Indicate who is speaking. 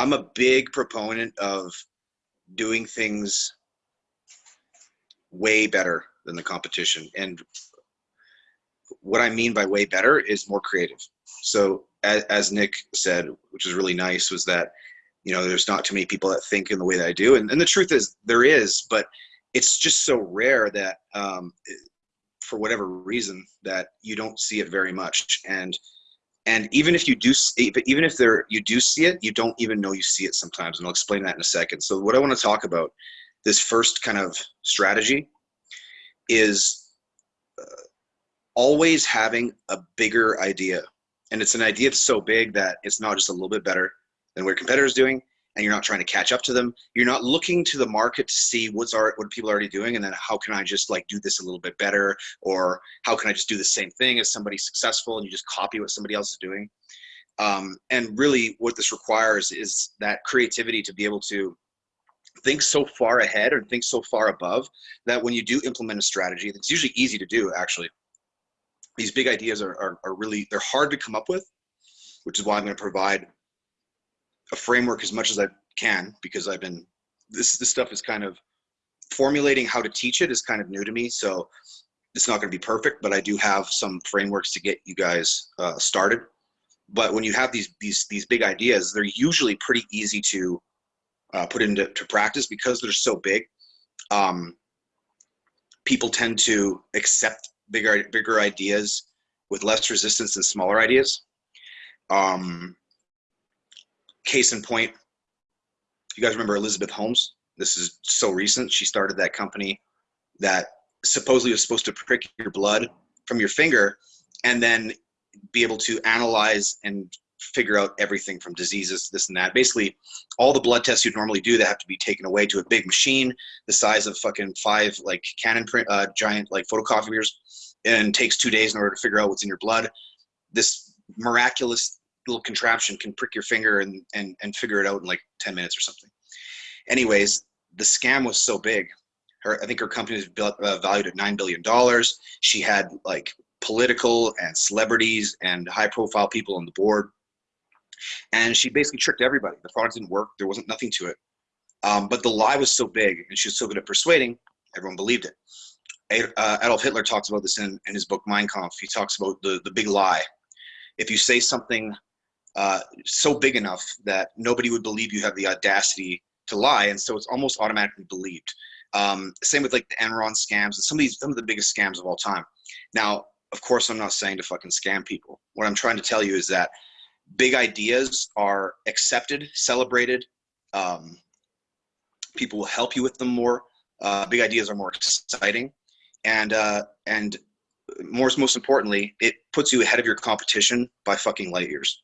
Speaker 1: I'm a big proponent of doing things way better than the competition. And what I mean by way better is more creative. So as, as Nick said, which is really nice, was that, you know, there's not too many people that think in the way that I do. And, and the truth is there is, but it's just so rare that um, for whatever reason that you don't see it very much. And and even if you do even if there you do see it you don't even know you see it sometimes and i'll explain that in a second. So what i want to talk about this first kind of strategy is uh, always having a bigger idea. And it's an idea that's so big that it's not just a little bit better than what your competitors doing and you're not trying to catch up to them. You're not looking to the market to see what's art, what people are already doing, and then how can I just like do this a little bit better, or how can I just do the same thing as somebody successful, and you just copy what somebody else is doing. Um, and really, what this requires is that creativity to be able to think so far ahead or think so far above that when you do implement a strategy, it's usually easy to do. Actually, these big ideas are, are, are really they're hard to come up with, which is why I'm going to provide a framework as much as I can because I've been this this stuff is kind of formulating how to teach it is kind of new to me. So it's not going to be perfect, but I do have some frameworks to get you guys uh, started. But when you have these these these big ideas, they're usually pretty easy to uh, put into to practice because they're so big. Um, people tend to accept bigger bigger ideas with less resistance than smaller ideas. Um, case in point, you guys remember Elizabeth Holmes? This is so recent. She started that company that supposedly was supposed to prick your blood from your finger and then be able to analyze and figure out everything from diseases, this and that. Basically, all the blood tests you'd normally do that have to be taken away to a big machine the size of fucking five like Canon print, uh, giant like photocopiers, and takes two days in order to figure out what's in your blood. This miraculous little contraption can prick your finger and, and, and figure it out in like 10 minutes or something. Anyways, the scam was so big. Her, I think her company was built, uh, valued at $9 billion. She had like political and celebrities and high profile people on the board. And she basically tricked everybody. The product didn't work. There wasn't nothing to it. Um, but the lie was so big and she was so good at persuading, everyone believed it. Uh, Adolf Hitler talks about this in, in his book Mein Kampf. He talks about the, the big lie. If you say something uh, so big enough that nobody would believe you have the audacity to lie, and so it's almost automatically believed. Um, same with like the Enron scams and some of these some of the biggest scams of all time. Now, of course, I'm not saying to fucking scam people. What I'm trying to tell you is that big ideas are accepted, celebrated. Um, people will help you with them more. Uh, big ideas are more exciting, and uh, and most most importantly, it puts you ahead of your competition by fucking light years.